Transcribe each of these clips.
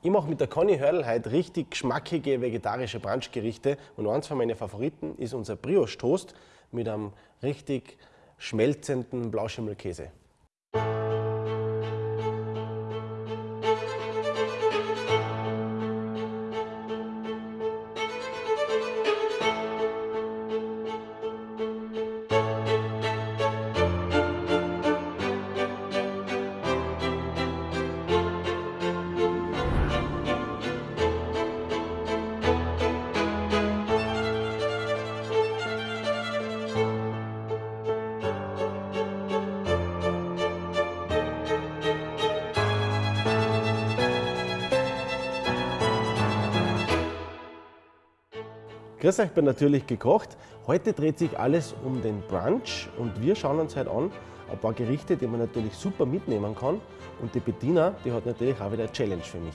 Ich mache mit der Conny Hörl heute richtig geschmackige vegetarische Brunchgerichte und eins von meinen Favoriten ist unser Brioche Toast mit einem richtig schmelzenden Blauschimmelkäse. Grüß euch, ich bin natürlich gekocht. Heute dreht sich alles um den Brunch und wir schauen uns heute an ein paar Gerichte, die man natürlich super mitnehmen kann. Und die Bettina, die hat natürlich auch wieder eine Challenge für mich.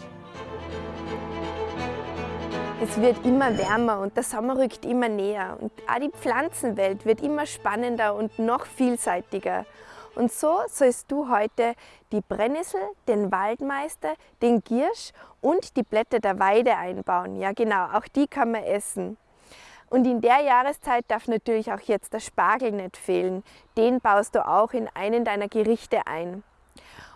Es wird immer wärmer und der Sommer rückt immer näher und auch die Pflanzenwelt wird immer spannender und noch vielseitiger. Und so sollst du heute die Brennnessel, den Waldmeister, den Giersch und die Blätter der Weide einbauen. Ja genau, auch die kann man essen. Und in der Jahreszeit darf natürlich auch jetzt der Spargel nicht fehlen. Den baust du auch in einen deiner Gerichte ein.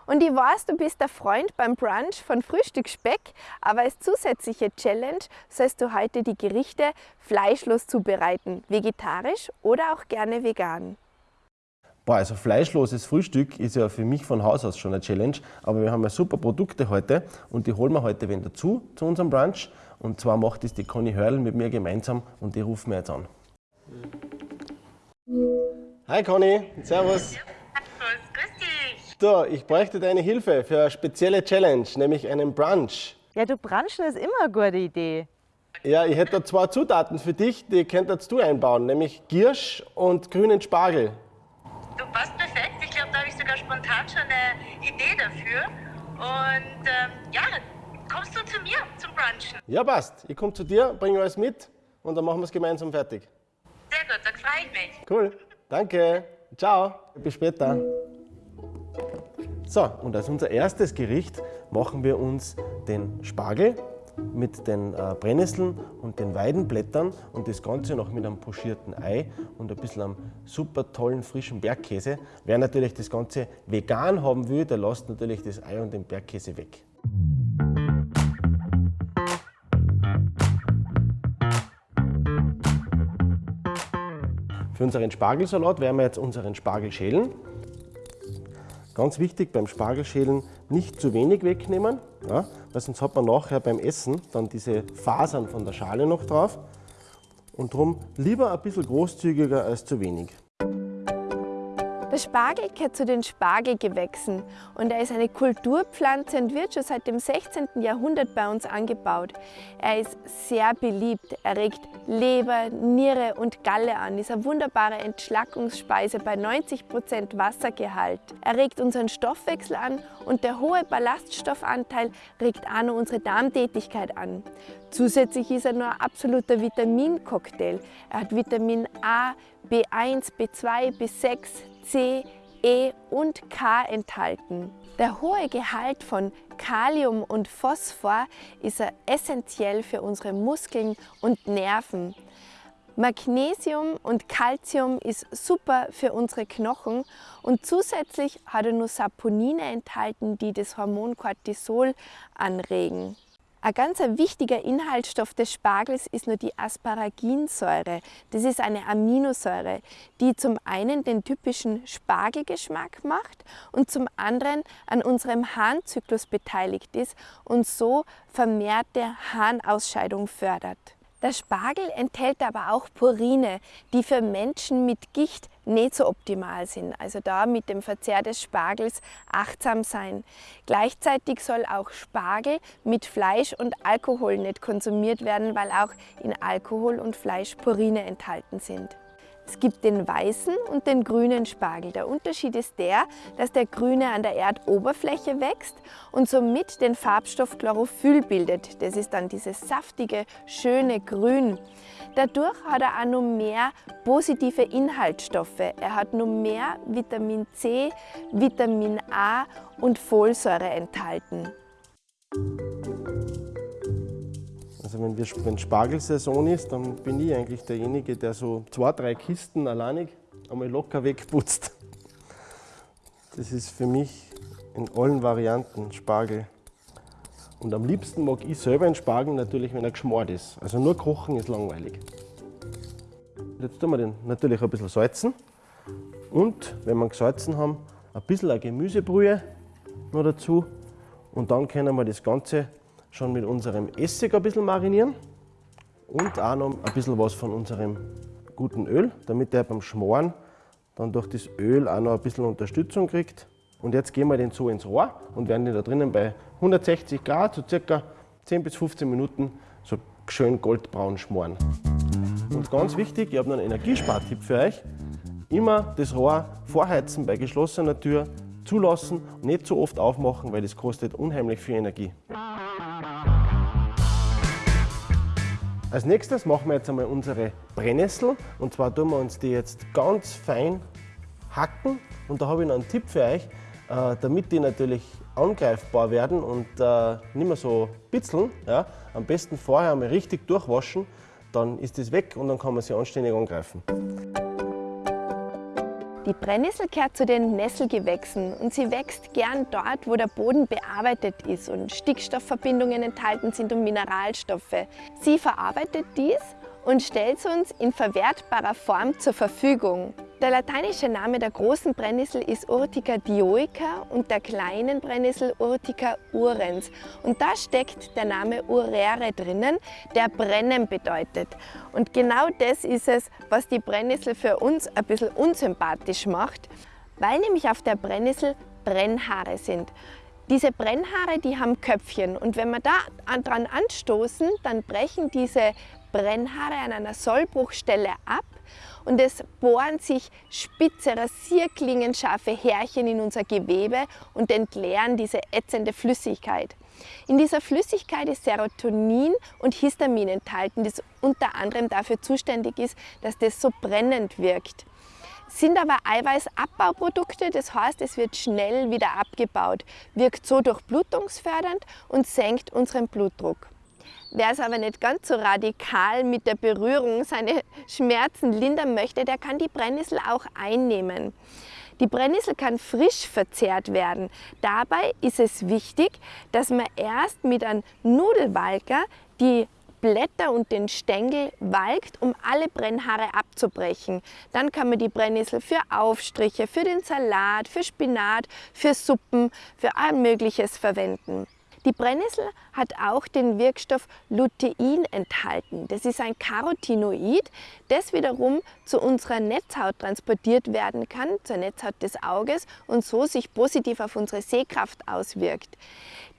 Und ich weiß, du bist der Freund beim Brunch von Frühstücksspeck, aber als zusätzliche Challenge sollst du heute die Gerichte fleischlos zubereiten, vegetarisch oder auch gerne vegan. Boah, also fleischloses Frühstück ist ja für mich von Haus aus schon eine Challenge, aber wir haben ja super Produkte heute und die holen wir heute wenn dazu zu unserem Brunch und zwar macht es die Conny Hörl mit mir gemeinsam und die rufen wir jetzt an. Hi Conny, servus. Grüß dich. Du, ich bräuchte deine Hilfe für eine spezielle Challenge, nämlich einen Brunch. Ja, du brunchen ist immer eine gute Idee. Ja, ich hätte da zwei Zutaten für dich, die könntest du einbauen, nämlich Giersch und grünen Spargel. Du passt perfekt. Ich glaube, da habe ich sogar spontan schon eine Idee dafür. Und ähm, ja, kommst du zu mir zum Brunchen? Ja, passt. Ich komme zu dir, bringe alles mit und dann machen wir es gemeinsam fertig. Sehr gut, dann freue ich mich. Cool. Danke. Ciao. Bis später. So, und als unser erstes Gericht machen wir uns den Spargel mit den äh, Brennnesseln und den Weidenblättern und das Ganze noch mit einem pochierten Ei und ein bisschen einem super tollen frischen Bergkäse. Wer natürlich das Ganze vegan haben will, der lässt natürlich das Ei und den Bergkäse weg. Für unseren Spargelsalat werden wir jetzt unseren Spargel schälen. Ganz wichtig beim Spargelschälen nicht zu wenig wegnehmen, ja, weil sonst hat man nachher beim Essen dann diese Fasern von der Schale noch drauf. Und darum lieber ein bisschen großzügiger als zu wenig. Der Spargel gehört zu den Spargelgewächsen und er ist eine Kulturpflanze und wird schon seit dem 16. Jahrhundert bei uns angebaut. Er ist sehr beliebt, er regt Leber, Niere und Galle an, ist eine wunderbare Entschlackungsspeise bei 90% Wassergehalt. Er regt unseren Stoffwechsel an und der hohe Ballaststoffanteil regt auch noch unsere Darmtätigkeit an. Zusätzlich ist er nur ein absoluter Vitamincocktail. Er hat Vitamin A, B1, B2, B6, C, E und K enthalten. Der hohe Gehalt von Kalium und Phosphor ist essentiell für unsere Muskeln und Nerven. Magnesium und Calcium ist super für unsere Knochen und zusätzlich hat er nur Saponine enthalten, die das Hormon Cortisol anregen. Ein ganz wichtiger Inhaltsstoff des Spargels ist nur die Asparaginsäure. Das ist eine Aminosäure, die zum einen den typischen Spargelgeschmack macht und zum anderen an unserem Harnzyklus beteiligt ist und so vermehrte Harnausscheidung fördert. Der Spargel enthält aber auch Purine, die für Menschen mit Gicht nicht so optimal sind. Also da mit dem Verzehr des Spargels achtsam sein. Gleichzeitig soll auch Spargel mit Fleisch und Alkohol nicht konsumiert werden, weil auch in Alkohol und Fleisch Purine enthalten sind. Es gibt den weißen und den grünen Spargel. Der Unterschied ist der, dass der grüne an der Erdoberfläche wächst und somit den Farbstoff Chlorophyll bildet. Das ist dann dieses saftige, schöne Grün. Dadurch hat er auch noch mehr positive Inhaltsstoffe. Er hat noch mehr Vitamin C, Vitamin A und Folsäure enthalten. Also wenn, wir, wenn Spargelsaison ist, dann bin ich eigentlich derjenige, der so zwei, drei Kisten alleinig einmal locker wegputzt. Das ist für mich in allen Varianten Spargel. Und am liebsten mag ich selber einen Spargel natürlich, wenn er geschmort ist. Also nur kochen ist langweilig. Jetzt tun wir den natürlich ein bisschen salzen. Und wenn wir gesalzen haben, ein bisschen eine Gemüsebrühe noch dazu. Und dann können wir das Ganze schon mit unserem Essig ein bisschen marinieren. Und auch noch ein bisschen was von unserem guten Öl, damit der beim Schmoren dann durch das Öl auch noch ein bisschen Unterstützung kriegt. Und jetzt gehen wir den so ins Rohr und werden den da drinnen bei 160 Grad, so circa 10 bis 15 Minuten, so schön goldbraun schmoren. Und ganz wichtig, ich habe noch einen Energiespartipp für euch. Immer das Rohr vorheizen bei geschlossener Tür, zulassen, nicht zu oft aufmachen, weil das kostet unheimlich viel Energie. Als nächstes machen wir jetzt einmal unsere Brennnessel und zwar tun wir uns die jetzt ganz fein hacken und da habe ich noch einen Tipp für euch, äh, damit die natürlich angreifbar werden und äh, nicht mehr so bitzeln. Ja, am besten vorher einmal richtig durchwaschen, dann ist das weg und dann kann man sie anständig angreifen. Die Brennnessel gehört zu den Nesselgewächsen und sie wächst gern dort, wo der Boden bearbeitet ist und Stickstoffverbindungen enthalten sind und Mineralstoffe. Sie verarbeitet dies und stellt es uns in verwertbarer Form zur Verfügung. Der lateinische Name der großen Brennnessel ist Urtica dioica und der kleinen Brennnessel Urtica urens. Und da steckt der Name urere drinnen, der brennen bedeutet. Und genau das ist es, was die Brennnessel für uns ein bisschen unsympathisch macht, weil nämlich auf der Brennnessel Brennhaare sind. Diese Brennhaare, die haben Köpfchen und wenn wir da dran anstoßen, dann brechen diese Brennhaare an einer Sollbruchstelle ab und es bohren sich spitze, rasierklingenscharfe Härchen in unser Gewebe und entleeren diese ätzende Flüssigkeit. In dieser Flüssigkeit ist Serotonin und Histamin enthalten, das unter anderem dafür zuständig ist, dass das so brennend wirkt. Sind aber Eiweißabbauprodukte, das heißt, es wird schnell wieder abgebaut, wirkt so durchblutungsfördernd und senkt unseren Blutdruck. Wer es aber nicht ganz so radikal mit der Berührung seine Schmerzen lindern möchte, der kann die Brennnessel auch einnehmen. Die Brennnessel kann frisch verzehrt werden. Dabei ist es wichtig, dass man erst mit einem Nudelwalker die Blätter und den Stängel walkt, um alle Brennhaare abzubrechen. Dann kann man die Brennnessel für Aufstriche, für den Salat, für Spinat, für Suppen, für all Mögliches verwenden. Die Brennnessel hat auch den Wirkstoff Lutein enthalten. Das ist ein Carotinoid, das wiederum zu unserer Netzhaut transportiert werden kann, zur Netzhaut des Auges und so sich positiv auf unsere Sehkraft auswirkt.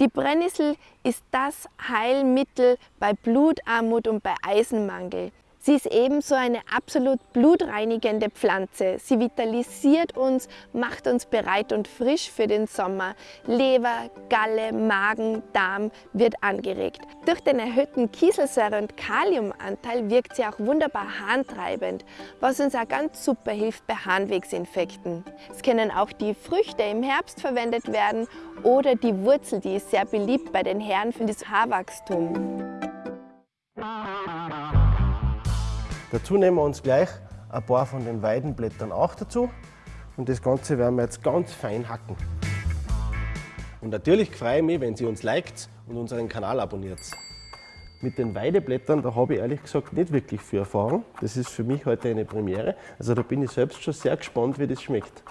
Die Brennnessel ist das Heilmittel bei Blutarmut und bei Eisenmangel. Sie ist ebenso eine absolut blutreinigende Pflanze. Sie vitalisiert uns, macht uns bereit und frisch für den Sommer. Leber, Galle, Magen, Darm wird angeregt. Durch den erhöhten Kieselsäure- und Kaliumanteil wirkt sie auch wunderbar harntreibend, was uns auch ganz super hilft bei Harnwegsinfekten. Es können auch die Früchte im Herbst verwendet werden oder die Wurzel, die ist sehr beliebt bei den Herren für das Haarwachstum. Dazu nehmen wir uns gleich ein paar von den Weidenblättern auch dazu und das Ganze werden wir jetzt ganz fein hacken. Und natürlich freue ich mich, wenn ihr uns liked und unseren Kanal abonniert. Mit den Weideblättern, da habe ich ehrlich gesagt nicht wirklich viel Erfahrung. Das ist für mich heute eine Premiere. Also da bin ich selbst schon sehr gespannt, wie das schmeckt.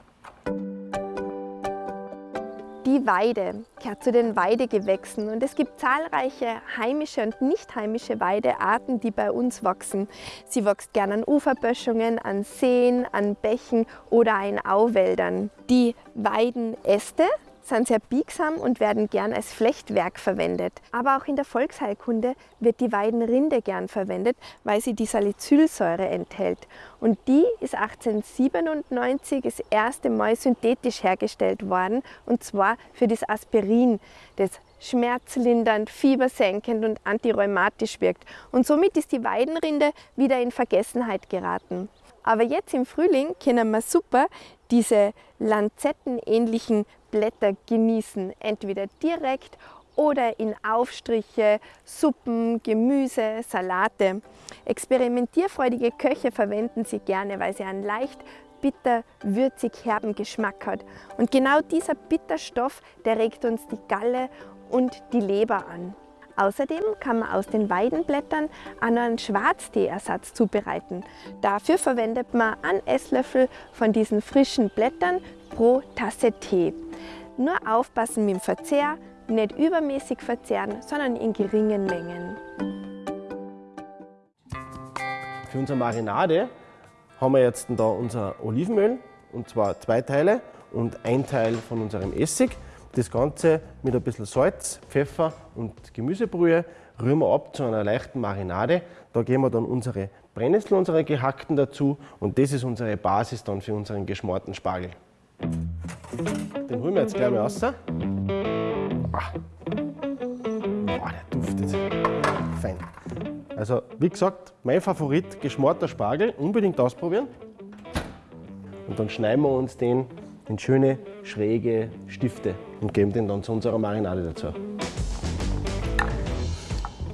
Die Weide gehört zu den Weidegewächsen und es gibt zahlreiche heimische und nicht heimische Weidearten, die bei uns wachsen. Sie wächst gern an Uferböschungen, an Seen, an Bächen oder in Auwäldern. Die Weidenäste sind sehr biegsam und werden gern als Flechtwerk verwendet. Aber auch in der Volksheilkunde wird die Weidenrinde gern verwendet, weil sie die Salicylsäure enthält. Und die ist 1897 das erste Mal synthetisch hergestellt worden, und zwar für das Aspirin, das schmerzlindernd, fiebersenkend und antirheumatisch wirkt. Und somit ist die Weidenrinde wieder in Vergessenheit geraten. Aber jetzt im Frühling können wir super diese lanzettenähnlichen Blätter genießen, entweder direkt oder in Aufstriche, Suppen, Gemüse, Salate. Experimentierfreudige Köche verwenden sie gerne, weil sie einen leicht bitter, würzig, herben Geschmack hat. Und genau dieser Bitterstoff, der regt uns die Galle und die Leber an. Außerdem kann man aus den Weidenblättern einen Schwarzteeersatz zubereiten. Dafür verwendet man einen Esslöffel von diesen frischen Blättern pro Tasse Tee. Nur aufpassen mit dem Verzehr, nicht übermäßig verzehren, sondern in geringen Mengen. Für unsere Marinade haben wir jetzt da unser Olivenöl und zwar zwei Teile und ein Teil von unserem Essig. Das Ganze mit ein bisschen Salz, Pfeffer und Gemüsebrühe rühren wir ab zu einer leichten Marinade. Da geben wir dann unsere Brennnessel, unsere gehackten dazu und das ist unsere Basis dann für unseren geschmorten Spargel. Den holen wir jetzt gleich mal raus. Ah. Boah, der duftet. Fein. Also, wie gesagt, mein Favorit, geschmorter Spargel, unbedingt ausprobieren. Und dann schneiden wir uns den in schöne, schräge Stifte und geben den dann zu unserer Marinade dazu.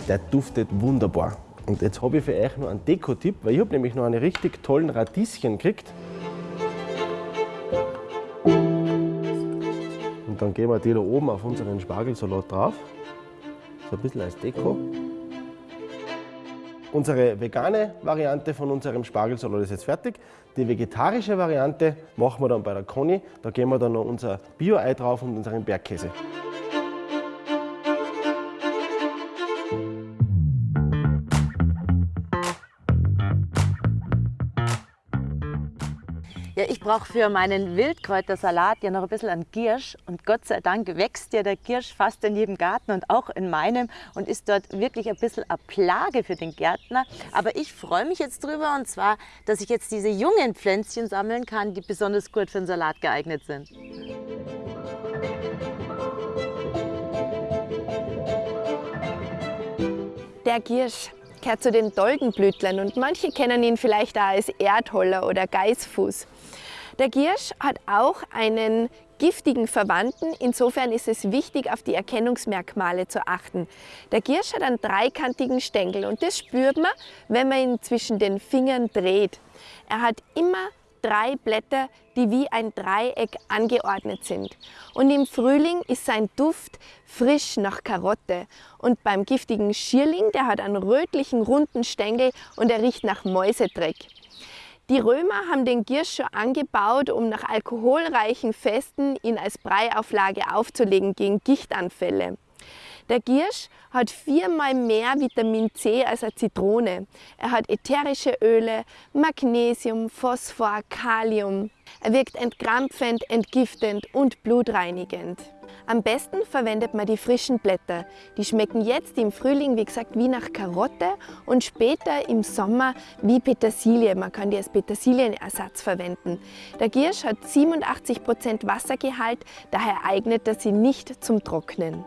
Der duftet wunderbar. Und jetzt habe ich für euch noch einen Deko-Tipp, weil ich habe nämlich noch einen richtig tollen Radieschen gekriegt. Und dann geben wir die da oben auf unseren Spargelsalat drauf. So ein bisschen als Deko. Unsere vegane Variante von unserem Spargelsalat ist jetzt fertig. Die vegetarische Variante machen wir dann bei der Conny. Da geben wir dann noch unser Bio-Ei drauf und unseren Bergkäse. Ja, ich brauche für meinen Wildkräutersalat ja noch ein bisschen an Giersch. Und Gott sei Dank wächst ja der Giersch fast in jedem Garten und auch in meinem und ist dort wirklich ein bisschen eine Plage für den Gärtner. Aber ich freue mich jetzt drüber und zwar, dass ich jetzt diese jungen Pflänzchen sammeln kann, die besonders gut für den Salat geeignet sind. Der Giersch gehört zu den Doldenblütlern und manche kennen ihn vielleicht auch als Erdholler oder Geißfuß. Der Giersch hat auch einen giftigen Verwandten. Insofern ist es wichtig, auf die Erkennungsmerkmale zu achten. Der Giersch hat einen dreikantigen Stängel und das spürt man, wenn man ihn zwischen den Fingern dreht. Er hat immer drei Blätter, die wie ein Dreieck angeordnet sind. Und im Frühling ist sein Duft frisch nach Karotte. Und beim giftigen Schierling, der hat einen rötlichen, runden Stängel und er riecht nach Mäusedreck. Die Römer haben den Giersch schon angebaut, um nach alkoholreichen Festen ihn als Breiauflage aufzulegen gegen Gichtanfälle. Der Giersch hat viermal mehr Vitamin C als eine Zitrone. Er hat ätherische Öle, Magnesium, Phosphor, Kalium. Er wirkt entkrampfend, entgiftend und blutreinigend. Am besten verwendet man die frischen Blätter. Die schmecken jetzt im Frühling, wie gesagt, wie nach Karotte und später im Sommer wie Petersilie. Man kann die als Petersilienersatz verwenden. Der Giersch hat 87% Wassergehalt, daher eignet er sich nicht zum Trocknen.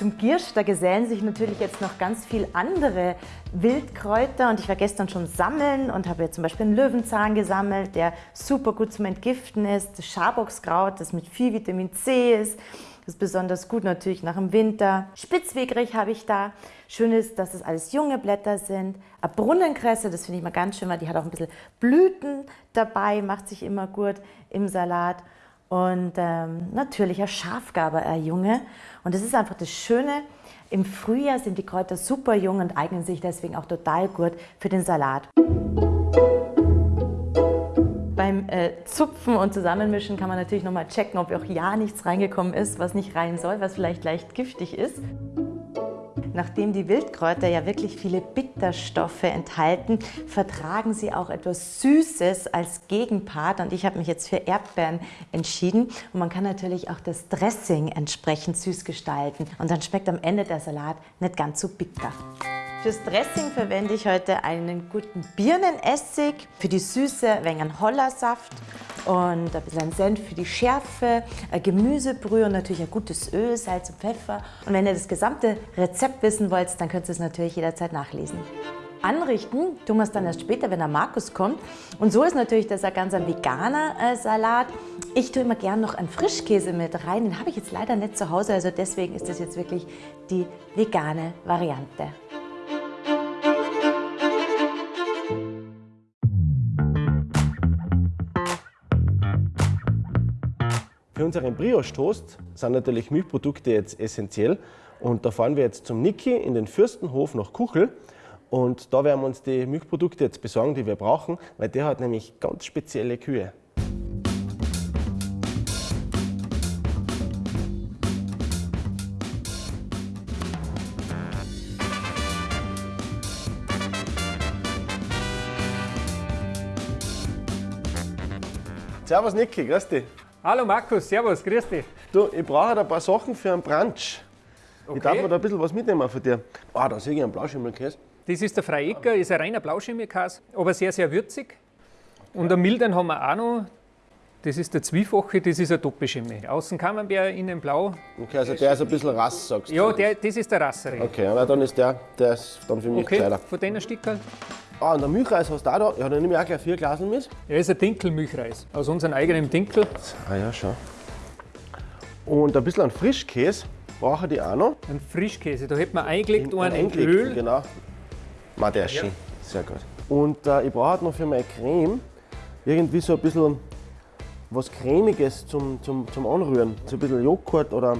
Zum Giersch, da gesellen sich natürlich jetzt noch ganz viele andere Wildkräuter und ich war gestern schon sammeln und habe jetzt zum Beispiel einen Löwenzahn gesammelt, der super gut zum Entgiften ist, das Schaboxkraut, das mit viel Vitamin C ist, das ist besonders gut natürlich nach dem Winter. Spitzwegerich habe ich da. Schön ist, dass es alles junge Blätter sind. Eine Brunnenkresse, das finde ich mal ganz schön, weil die hat auch ein bisschen Blüten dabei, macht sich immer gut im Salat und ähm, natürlich ein Schafgaber, ein Junge. Und das ist einfach das Schöne. Im Frühjahr sind die Kräuter super jung und eignen sich deswegen auch total gut für den Salat. Beim äh, Zupfen und Zusammenmischen kann man natürlich nochmal checken, ob auch ja nichts reingekommen ist, was nicht rein soll, was vielleicht leicht giftig ist. Nachdem die Wildkräuter ja wirklich viele Bitterstoffe enthalten, vertragen sie auch etwas Süßes als Gegenpart. Und ich habe mich jetzt für Erdbeeren entschieden. Und man kann natürlich auch das Dressing entsprechend süß gestalten. Und dann schmeckt am Ende der Salat nicht ganz so bitter. Fürs Dressing verwende ich heute einen guten Birnenessig, für die Süße ein wenig Hollersaft und ein bisschen Senf für die Schärfe, ein Gemüsebrühe und natürlich ein gutes Öl, Salz und Pfeffer. Und wenn ihr das gesamte Rezept wissen wollt, dann könnt ihr es natürlich jederzeit nachlesen. Anrichten tun wir es dann erst später, wenn der Markus kommt. Und so ist natürlich das ein ganz veganer äh, Salat. Ich tue immer gern noch einen Frischkäse mit rein. Den habe ich jetzt leider nicht zu Hause, also deswegen ist das jetzt wirklich die vegane Variante. Für unseren Brioche-Toast sind natürlich Milchprodukte jetzt essentiell. Und da fahren wir jetzt zum Niki in den Fürstenhof nach Kuchel. Und da werden wir uns die Milchprodukte jetzt besorgen, die wir brauchen, weil der hat nämlich ganz spezielle Kühe. Servus Niki, grüß dich. Hallo Markus, servus, grüß dich. Du, ich brauche halt ein paar Sachen für einen Brunch. Okay. Ich darf mir da ein bisschen was mitnehmen von dir. Ah, da sehe ich einen Blauschimmelkäse. Das ist der Freiecker, ist ein reiner Blauschimmelkäse, aber sehr, sehr würzig. Und einen milden haben wir auch noch. Das ist der Zwiefache, das ist ein Doppelschimmel. Außen Camembert, innen blau. Okay, also der ist ein bisschen rass, sagst du. Ja, der, das ist der Rassere. Okay, na, dann ist der, der ist dann für mich Okay, gescheiter. von denen Stück halt. Ah, und der Milchreis hast du auch da. Ja, dann nehme ich auch gleich vier Glasen mit. Ja, ist ein Dinkelmilchreis. Aus unserem eigenen Dinkel. Ah ja, schon. Und ein bisschen an Frischkäse brauche ich auch noch. Ein Frischkäse. Da hätten wir eingelegt einen in eingelegten, Öl. Genau. Ma, der ist schön. Sehr gut. Und äh, ich brauche halt noch für meine Creme irgendwie so ein bisschen was Cremiges zum, zum, zum Anrühren. So ein bisschen Joghurt oder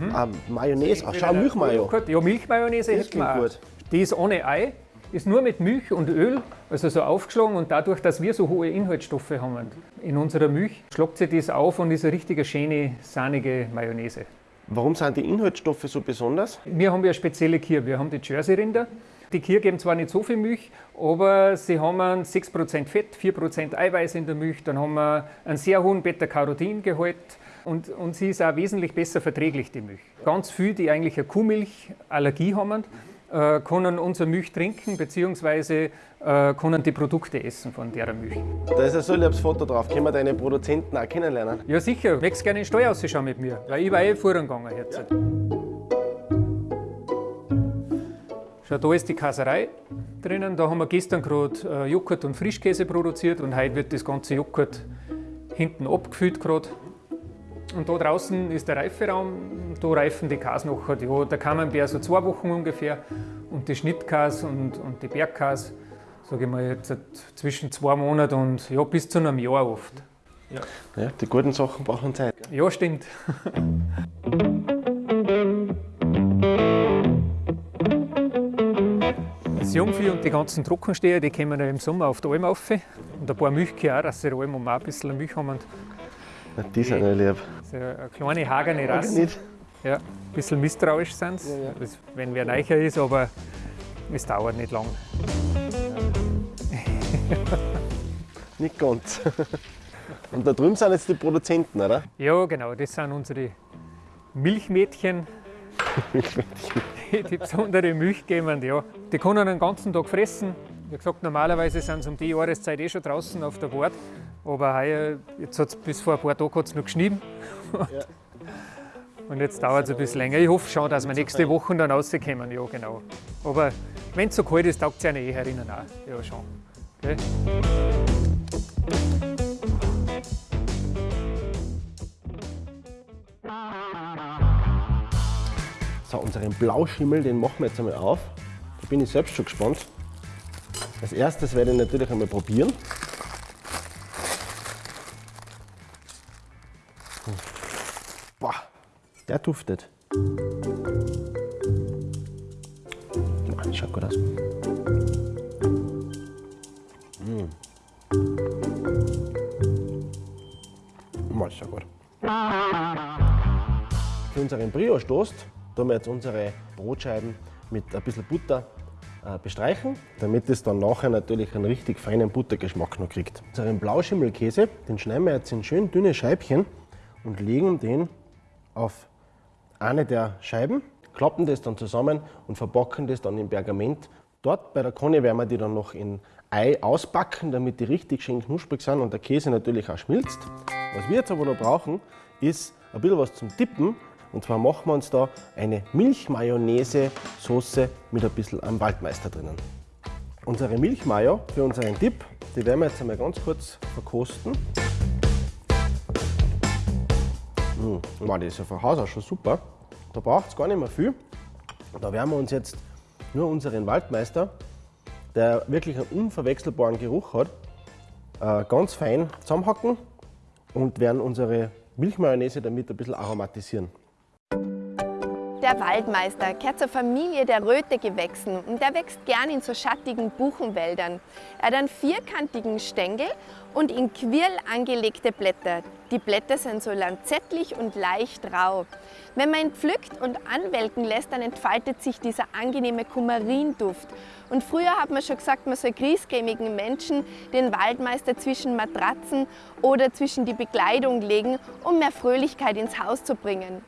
ähm, Mayonnaise. Ach, schau, Milchmayo. Ja, Milchmayonnaise hätten wir gut. Die ist ohne Ei, ist nur mit Milch und Öl, also so aufgeschlagen und dadurch, dass wir so hohe Inhaltsstoffe haben in unserer Milch, schlagt sich das auf und ist eine richtige schöne, sahnige Mayonnaise. Warum sind die Inhaltsstoffe so besonders? Wir haben ja eine spezielle Kier. Wir haben die Jersey-Rinder. Die Kier geben zwar nicht so viel Milch, aber sie haben einen 6% Fett, 4% Eiweiß in der Milch. Dann haben wir einen sehr hohen Beta-Carotin-Gehalt und, und sie ist auch wesentlich besser verträglich, die Milch. Ganz viele, die eigentlich eine Kuhmilchallergie haben, äh, können unsere Milch trinken bzw. Äh, können die Produkte essen von der Milch. Da ist ein so liebes Foto drauf. Können wir deine Produzenten auch kennenlernen? Ja sicher, möchtest gerne in den Stall ausschauen mit mir, weil ich war eh vorhin gegangen jetzt. Schau, da ist die Käserei drinnen. Da haben wir gestern gerade äh, Joghurt und Frischkäse produziert und heute wird das ganze Joghurt hinten abgefüllt gerade. Und da draußen ist der Reiferaum, da reifen die Käse nachher. Ja, der Camembert so zwei Wochen ungefähr und die Schnittkäse und, und die Bergkäse, sage ich mal jetzt zwischen zwei Monaten und ja, bis zu einem Jahr oft. Ja, die guten Sachen brauchen Zeit. gell? Ja, stimmt. Das Jungvieh und die ganzen Trockensteher, die kommen ja im Sommer auf die Alm rauf. Und ein paar Milchkühe auch, dass sie Alm um auch ein bisschen Milch haben. Na, die sind ja lieb. Das ist eine kleine, hagerne Rasse. Nicht? Ja, ein bisschen misstrauisch sind sie, das- wenn wer neicher ist, aber es dauert nicht lang. Nicht ganz. Und da drüben sind jetzt die Produzenten, oder? Ja, genau, das sind unsere Milchmädchen, die besondere Milch geben. Ja. Die können den ganzen Tag fressen. Wie gesagt, normalerweise sind sie um die Jahreszeit eh schon draußen auf der Wart. Aber heuer, jetzt hat's, bis vor ein paar Tagen hat es noch geschnien. Und jetzt dauert es ein bisschen länger. Ich hoffe schon, dass wir nächste Woche dann rauskommen. Ja, genau. Aber wenn es so kalt ist, taugt es einer eh herinnen auch. Ja, schon. Gell? So, unseren Blauschimmel, den machen wir jetzt einmal auf. Da bin ich selbst schon gespannt. Als erstes werde ich natürlich einmal probieren. Boah, der duftet. Boah, schaut gut aus. Mm. Mal, schaut gut. Für unseren Brioche-Toast tun wir jetzt unsere Brotscheiben mit ein bisschen Butter bestreichen, damit es dann nachher natürlich einen richtig feinen Buttergeschmack noch kriegt. Unseren Blauschimmelkäse, den schneiden wir jetzt in schön dünne Scheibchen und legen den auf eine der Scheiben, klappen das dann zusammen und verpacken das dann in Pergament. Dort bei der Konne werden wir die dann noch in Ei ausbacken, damit die richtig schön knusprig sind und der Käse natürlich auch schmilzt. Was wir jetzt aber noch brauchen, ist ein bisschen was zum Tippen. Und zwar machen wir uns da eine Milchmayonnaise-Soße mit ein bisschen am Waldmeister drinnen. Unsere Milchmayo für unseren Dip, die werden wir jetzt einmal ganz kurz verkosten. Mmh, das ist ja von Haus aus schon super. Da braucht es gar nicht mehr viel. Da werden wir uns jetzt nur unseren Waldmeister, der wirklich einen unverwechselbaren Geruch hat, äh, ganz fein zusammenhacken und werden unsere Milchmayonnaise damit ein bisschen aromatisieren. Der Waldmeister gehört zur Familie der Rötegewächsen und der wächst gern in so schattigen Buchenwäldern. Er hat einen vierkantigen Stängel und in Quirl angelegte Blätter. Die Blätter sind so lanzettlich und leicht rau. Wenn man ihn pflückt und anwelken lässt, dann entfaltet sich dieser angenehme Kumarinduft. Und früher hat man schon gesagt, man soll griesgrämigen Menschen den Waldmeister zwischen Matratzen oder zwischen die Bekleidung legen, um mehr Fröhlichkeit ins Haus zu bringen.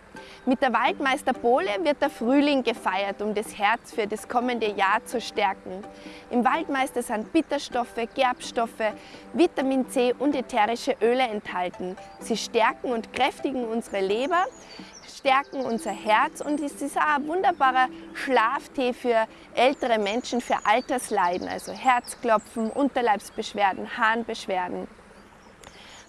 Mit der Waldmeisterbowle wird der Frühling gefeiert, um das Herz für das kommende Jahr zu stärken. Im Waldmeister sind Bitterstoffe, Gerbstoffe, Vitamin C und ätherische Öle enthalten. Sie stärken und kräftigen unsere Leber, stärken unser Herz und es ist auch ein wunderbarer Schlaftee für ältere Menschen, für Altersleiden, also Herzklopfen, Unterleibsbeschwerden, Harnbeschwerden.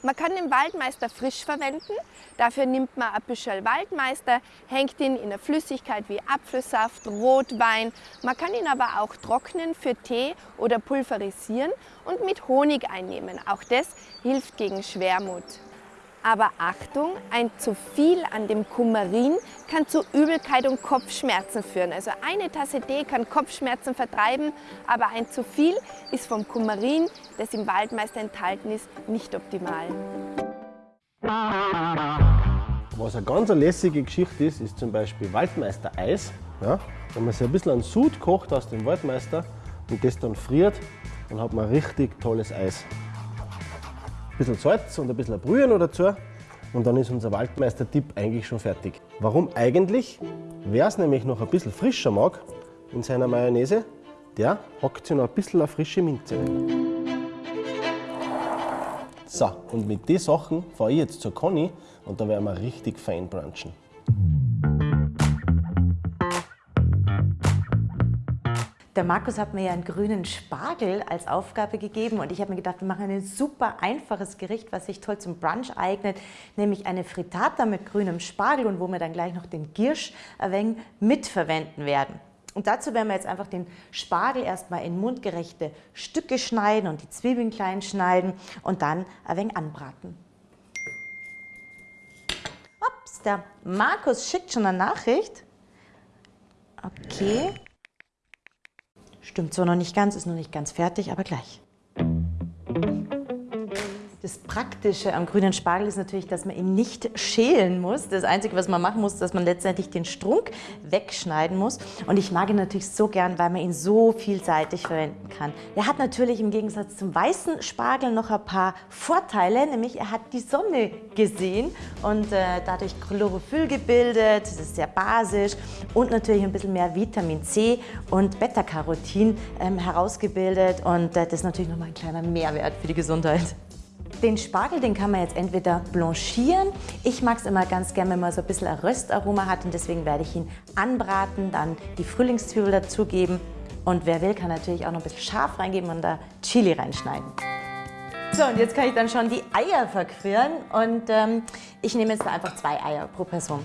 Man kann den Waldmeister frisch verwenden. Dafür nimmt man ein bisschen Waldmeister, hängt ihn in eine Flüssigkeit wie Apfelsaft, Rotwein. Man kann ihn aber auch trocknen für Tee oder pulverisieren und mit Honig einnehmen. Auch das hilft gegen Schwermut. Aber Achtung, ein zu viel an dem Kumarin kann zu Übelkeit und Kopfschmerzen führen. Also eine Tasse Tee kann Kopfschmerzen vertreiben, aber ein zu viel ist vom Kumarin, das im Waldmeister enthalten ist, nicht optimal. Was eine ganz lässige Geschichte ist, ist zum Beispiel Waldmeister-Eis. Ja? Wenn man sich ein bisschen an Sud kocht aus dem Waldmeister und das dann friert, dann hat man richtig tolles Eis bisschen Salz und ein bisschen Brühe noch dazu und dann ist unser Waldmeister-Tipp eigentlich schon fertig. Warum eigentlich? Wer es nämlich noch ein bisschen frischer mag in seiner Mayonnaise, der hackt sich noch ein bisschen eine frische Minze So, und mit den Sachen fahre ich jetzt zur Conny und da werden wir richtig fein brunchen. Der Markus hat mir ja einen grünen Spargel als Aufgabe gegeben und ich habe mir gedacht, wir machen ein super einfaches Gericht, was sich toll zum Brunch eignet, nämlich eine Frittata mit grünem Spargel und wo wir dann gleich noch den Giersch wenig mitverwenden werden. Und dazu werden wir jetzt einfach den Spargel erstmal in mundgerechte Stücke schneiden und die Zwiebeln klein schneiden und dann ein wenig anbraten. Ups, der Markus schickt schon eine Nachricht. Okay. Stimmt zwar noch nicht ganz, ist noch nicht ganz fertig, aber gleich. Das Praktische am grünen Spargel ist natürlich, dass man ihn nicht schälen muss. Das Einzige, was man machen muss, ist, dass man letztendlich den Strunk wegschneiden muss. Und ich mag ihn natürlich so gern, weil man ihn so vielseitig verwenden kann. Er hat natürlich im Gegensatz zum weißen Spargel noch ein paar Vorteile, nämlich er hat die Sonne gesehen und äh, dadurch Chlorophyll gebildet. Das ist sehr basisch und natürlich ein bisschen mehr Vitamin C und Beta-Carotin ähm, herausgebildet. Und äh, das ist natürlich nochmal ein kleiner Mehrwert für die Gesundheit. Den Spargel, den kann man jetzt entweder blanchieren. Ich mag es immer ganz gerne, wenn man so ein bisschen ein Röstaroma hat und deswegen werde ich ihn anbraten, dann die Frühlingszwiebel dazugeben und wer will, kann natürlich auch noch ein bisschen scharf reingeben und da Chili reinschneiden. So, und jetzt kann ich dann schon die Eier verquirlen und ähm, ich nehme jetzt einfach zwei Eier pro Person.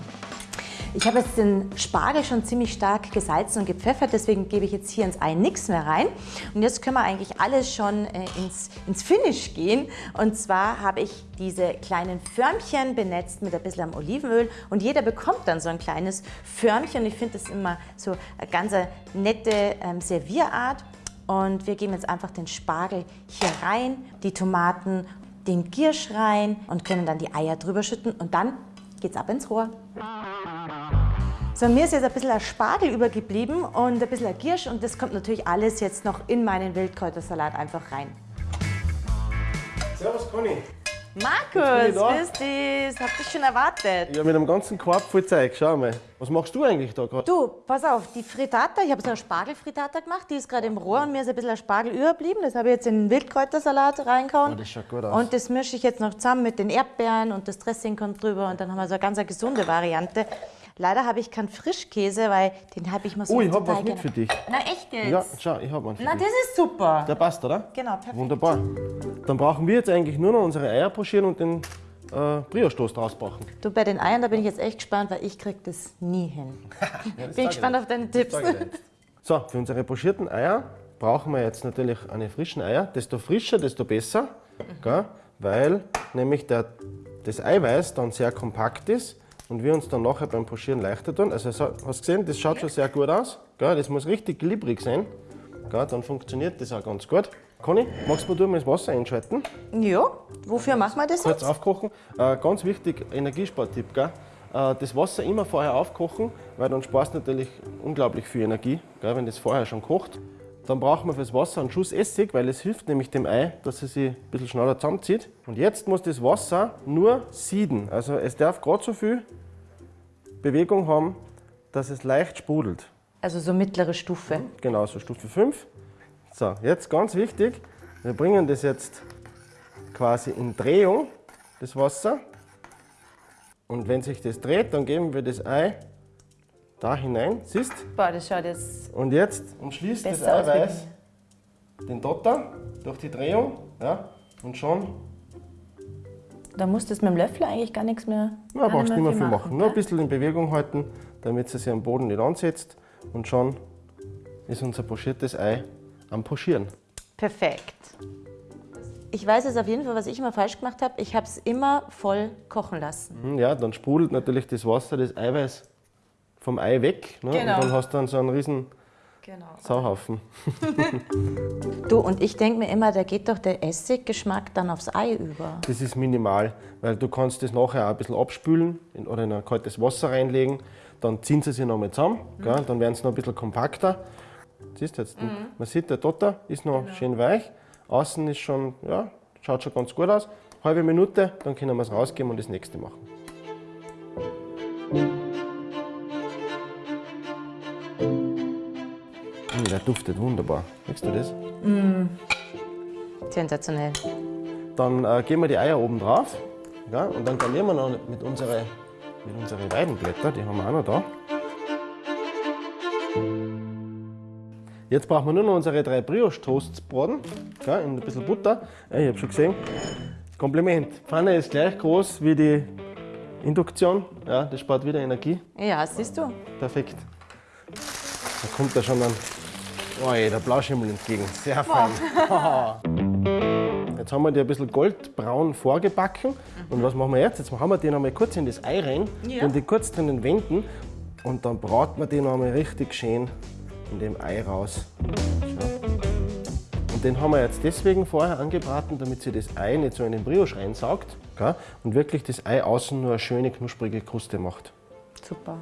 Ich habe jetzt den Spargel schon ziemlich stark gesalzen und gepfeffert, deswegen gebe ich jetzt hier ins Ei nichts mehr rein. Und jetzt können wir eigentlich alles schon äh, ins, ins Finish gehen. Und zwar habe ich diese kleinen Förmchen benetzt mit ein bisschen Olivenöl und jeder bekommt dann so ein kleines Förmchen. Ich finde das immer so eine ganz nette ähm, Servierart. Und wir geben jetzt einfach den Spargel hier rein, die Tomaten, den Giersch rein und können dann die Eier drüber schütten und dann geht's ab ins Rohr. So, mir ist jetzt ein bisschen ein Spargel übergeblieben und ein bisschen ein Giersch und das kommt natürlich alles jetzt noch in meinen Wildkräutersalat einfach rein. Servus Conny. Markus, grüß dich, hab dich schon erwartet. Ja, mit einem ganzen Korb voll Zeug, schau mal. Was machst du eigentlich da gerade? Du, pass auf, die Frittata, ich habe so eine Spargelfrittata gemacht, die ist gerade im Rohr und mir ist ein bisschen ein Spargel überblieben. Das habe ich jetzt in den Wildkräutersalat reingehauen. Oh, das schaut gut aus. Und das mische ich jetzt noch zusammen mit den Erdbeeren und das Dressing kommt drüber und dann haben wir so eine ganz gesunde Variante. Leider habe ich keinen Frischkäse, weil den habe ich mal so Oh, ich habe was mit für dich. Na echt jetzt? Ja, schau, ich habe einen für Na, dich. das ist super. Der passt, oder? Genau, perfekt. Wunderbar. Dann brauchen wir jetzt eigentlich nur noch unsere Eier pochieren und den äh, Brioche-Toast rausbachen. Du, bei den Eiern, da bin ich jetzt echt gespannt, weil ich krieg das nie hin. bin sag ich gespannt auf deine Tipps. So, für unsere pochierten Eier brauchen wir jetzt natürlich eine frischen Eier. Desto frischer, desto besser, gell? weil nämlich der, das Eiweiß dann sehr kompakt ist und wir uns dann nachher beim Pochieren leichter tun. Also so, hast du gesehen, das schaut schon sehr gut aus. Gell? Das muss richtig glibberig sein. Gell? Dann funktioniert das auch ganz gut. Conny, magst du mal das Wasser einschalten? Ja, wofür machen wir das Kurz jetzt? aufkochen. Äh, ganz wichtig, Energiespartipp, gell? Äh, das Wasser immer vorher aufkochen, weil dann sparst du natürlich unglaublich viel Energie, gell, wenn das vorher schon kocht. Dann brauchen wir fürs Wasser einen Schuss Essig, weil es hilft nämlich dem Ei, dass es sich ein bisschen schneller zusammenzieht. Und jetzt muss das Wasser nur sieden. Also es darf gerade so viel Bewegung haben, dass es leicht sprudelt. Also so mittlere Stufe. Genau, so Stufe 5. So, jetzt ganz wichtig, wir bringen das jetzt quasi in Drehung, das Wasser. Und wenn sich das dreht, dann geben wir das Ei da hinein, siehst? Boah, das schaut jetzt Und jetzt umschließt das Eiweiß den Dotter durch die Drehung. Ja, und schon, Da musst du mit dem Löffel eigentlich gar nichts mehr. ja, brauchst du nicht mehr viel machen. Nur ein bisschen in Bewegung halten, damit es sich am Boden nicht ansetzt. Und schon ist unser pochiertes Ei am Pochieren. Perfekt. Ich weiß jetzt auf jeden Fall, was ich immer falsch gemacht habe. Ich habe es immer voll kochen lassen. Hm, Ja, dann sprudelt natürlich das Wasser, das Eiweiß vom Ei weg. Ne? Genau. Und dann hast du dann so einen riesen Genau. Sauhaufen. Du, und ich denke mir immer, da geht doch der Essiggeschmack dann aufs Ei über. Das ist minimal, weil du kannst das nachher auch ein bisschen abspülen in, oder in ein kaltes Wasser reinlegen. Dann ziehen sie sich nochmal zusammen, gell? dann werden sie noch ein bisschen kompakter. Siehst du jetzt, man sieht, der Dotter ist noch schön weich. Außen ist schon, ja, schaut schon ganz gut aus. Halbe Minute, dann können wir es rausgeben und das nächste machen. Mm, Der duftet wunderbar. Riechst du das? Sensationell. Dann äh, geben wir die Eier oben drauf ja, und dann garnieren wir noch mit unseren mit unsere Weidenblätter, die haben wir auch noch da. Jetzt brauchen wir nur noch unsere drei Brioche-Toasts braten, ja, in ein bisschen Butter. Ja, ich habe schon gesehen. Kompliment. Die Pfanne ist gleich groß wie die Induktion. Ja, das spart wieder Energie. Ja, siehst du. Perfekt. Da kommt da schon ein oh, der Blauschimmel entgegen. Sehr fein. Jetzt haben wir die ein bisschen goldbraun vorgebacken. Und was machen wir jetzt? Jetzt haben wir die noch mal kurz in das Ei rein Ja. und die kurz drinnen wenden. Und dann braten wir die noch mal richtig schön in dem Ei raus. Schau. Und den haben wir jetzt deswegen vorher angebraten, damit sich das Ei nicht so in den Brioche reinsaugt und wirklich das Ei außen nur eine schöne knusprige Kruste macht. Super.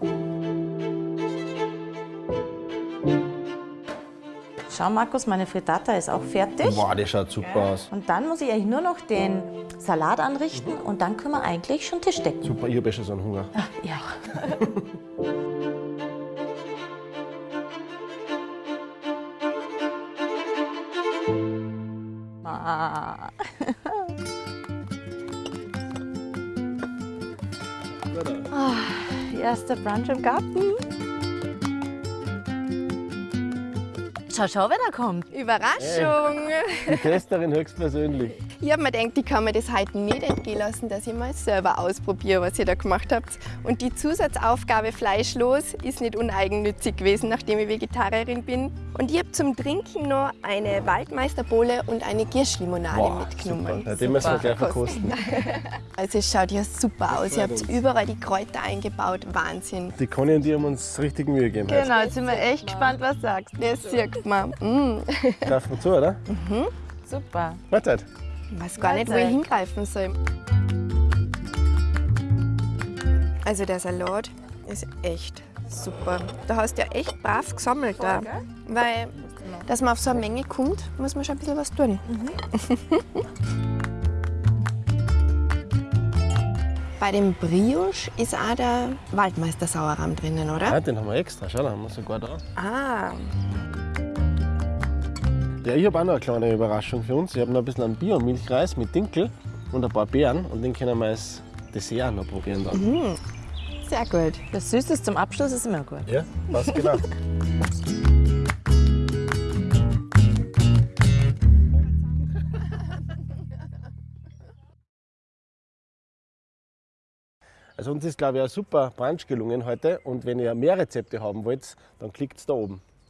Schau, Markus, meine Frittata ist auch fertig. Wow, das schaut super aus. Und dann muss ich eigentlich nur noch den Salat anrichten und dann können wir eigentlich schon Tisch decken. Super, ich habe schon so einen Hunger. Ja. Ah. Ah, Erster Brunch im Garten. Schau, schau, wer da kommt. Überraschung! Die Testerin höchstpersönlich. Ich habe mir gedacht, ich kann mir das heute nicht entgehen lassen, dass ich mal selber ausprobiere, was ihr da gemacht habt. Und die Zusatzaufgabe fleischlos ist nicht uneigennützig gewesen, nachdem ich Vegetarierin bin. Und ich habe zum Trinken noch eine Waldmeisterbowle und eine Gierschlimonade mitgenommen. Ja, den müssen wir gleich verkosten. Also es schaut ja super aus. Ihr habt überall die Kräuter eingebaut. Wahnsinn. Die Conny und die haben uns richtig Mühe gegeben. Genau, jetzt sind wir echt gespannt, was sagst. Das sieht man. Mm. Greifen wir zu, oder? Super. Mahlzeit. Ich weiß gar nicht, wo ich hingreifen soll. Also der Salat ist echt super. Da hast du ja echt brav gesammelt. da. Weil, dass man auf so eine Menge kommt, muss man schon ein bisschen was tun. Bei dem Brioche ist auch der Waldmeister Sauerrahm drinnen, oder? Ja, den haben wir extra. Schau, da haben wir sogar da. Ah, Ja, ich habe auch noch eine kleine Überraschung für uns. Ich habe noch ein bisschen einen Bio-Milchreis mit Dinkel und ein paar Beeren und den können wir als Dessert noch probieren dann. Sehr gut. Das Süßes zum Abschluss ist immer gut. Ja, was genau. Also uns ist, glaube ich, ein super Brunch gelungen heute. Und wenn ihr mehr Rezepte haben wollt, dann klickt da oben.